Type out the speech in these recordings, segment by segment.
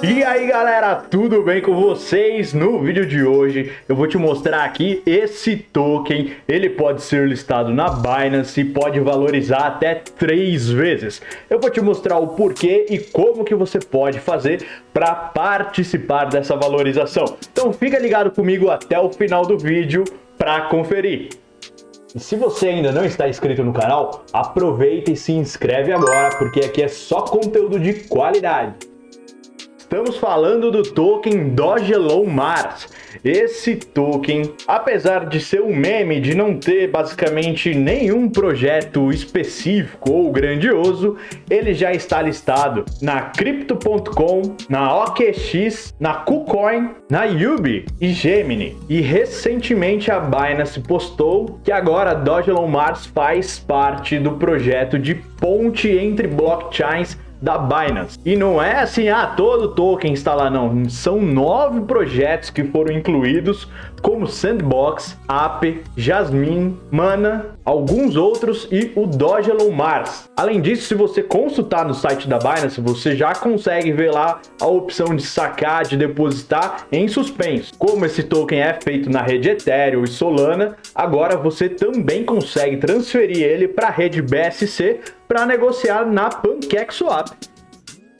E aí galera, tudo bem com vocês? No vídeo de hoje eu vou te mostrar aqui esse token, ele pode ser listado na Binance e pode valorizar até três vezes. Eu vou te mostrar o porquê e como que você pode fazer para participar dessa valorização. Então fica ligado comigo até o final do vídeo para conferir. E se você ainda não está inscrito no canal, aproveita e se inscreve agora, porque aqui é só conteúdo de qualidade. Estamos falando do token Dogelon Mars. Esse token, apesar de ser um meme, de não ter basicamente nenhum projeto específico ou grandioso, ele já está listado na Crypto.com, na OKX, na KuCoin, na Yubi e Gemini. E recentemente a Binance postou que agora Dogelon Mars faz parte do projeto de ponte entre blockchains da Binance. E não é assim, ah, todo token está lá, não. São nove projetos que foram incluídos, como Sandbox, Ape, Jasmine, Mana, alguns outros e o Dogelon Mars. Além disso, se você consultar no site da Binance, você já consegue ver lá a opção de sacar, de depositar em suspenso. Como esse token é feito na rede Ethereum e Solana, agora você também consegue transferir ele para a rede BSC para negociar na PancakeSwap.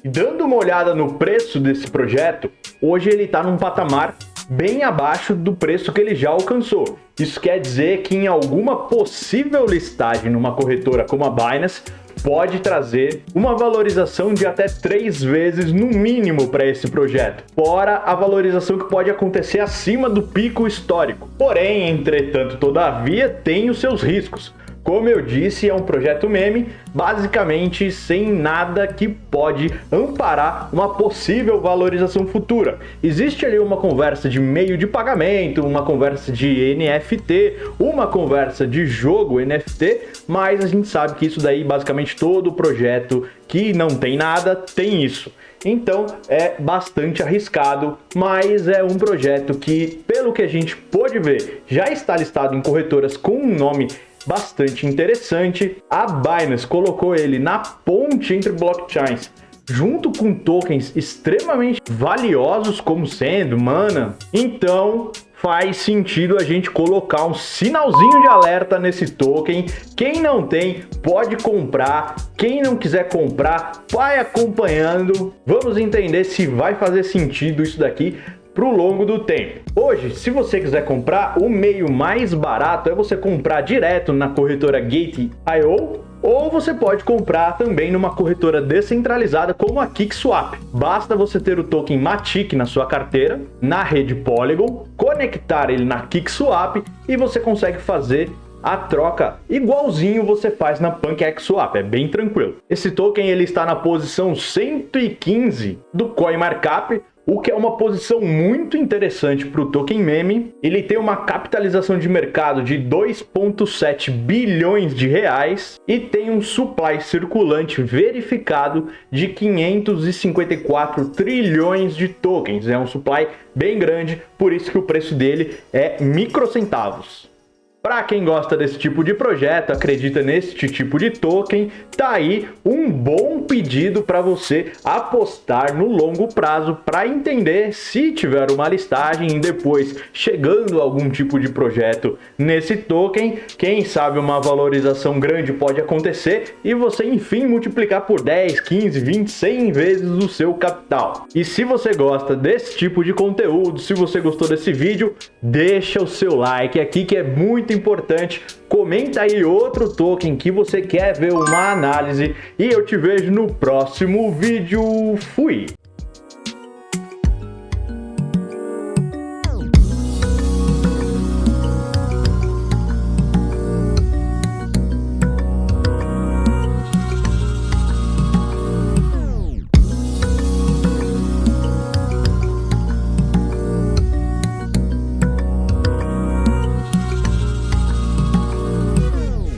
Dando uma olhada no preço desse projeto, hoje ele está num patamar bem abaixo do preço que ele já alcançou. Isso quer dizer que em alguma possível listagem numa corretora como a Binance, pode trazer uma valorização de até três vezes no mínimo para esse projeto, fora a valorização que pode acontecer acima do pico histórico. Porém, entretanto, todavia, tem os seus riscos. Como eu disse, é um projeto meme, basicamente sem nada que pode amparar uma possível valorização futura. Existe ali uma conversa de meio de pagamento, uma conversa de NFT, uma conversa de jogo NFT, mas a gente sabe que isso daí, basicamente todo projeto que não tem nada, tem isso. Então é bastante arriscado, mas é um projeto que, pelo que a gente pôde ver, já está listado em corretoras com um nome bastante interessante. A Binance colocou ele na ponte entre blockchains junto com tokens extremamente valiosos como sendo Mana. Então, faz sentido a gente colocar um sinalzinho de alerta nesse token. Quem não tem, pode comprar. Quem não quiser comprar, vai acompanhando. Vamos entender se vai fazer sentido isso daqui para o longo do tempo. Hoje, se você quiser comprar, o meio mais barato é você comprar direto na corretora Gate.io ou você pode comprar também numa corretora descentralizada como a KickSwap. Basta você ter o token Matic na sua carteira, na rede Polygon, conectar ele na KickSwap e você consegue fazer a troca igualzinho você faz na PancakeSwap, é bem tranquilo. Esse token ele está na posição 115 do CoinMarkup, o que é uma posição muito interessante para o token meme. Ele tem uma capitalização de mercado de 2,7 bilhões de reais e tem um supply circulante verificado de 554 trilhões de tokens. É um supply bem grande, por isso que o preço dele é microcentavos. Para quem gosta desse tipo de projeto, acredita neste tipo de token, tá aí um bom pedido para você apostar no longo prazo para entender se tiver uma listagem e depois chegando algum tipo de projeto nesse token, quem sabe uma valorização grande pode acontecer e você enfim multiplicar por 10, 15, 20, 100 vezes o seu capital. E se você gosta desse tipo de conteúdo, se você gostou desse vídeo, deixa o seu like aqui que é muito muito importante. Comenta aí outro token que você quer ver uma análise e eu te vejo no próximo vídeo. Fui!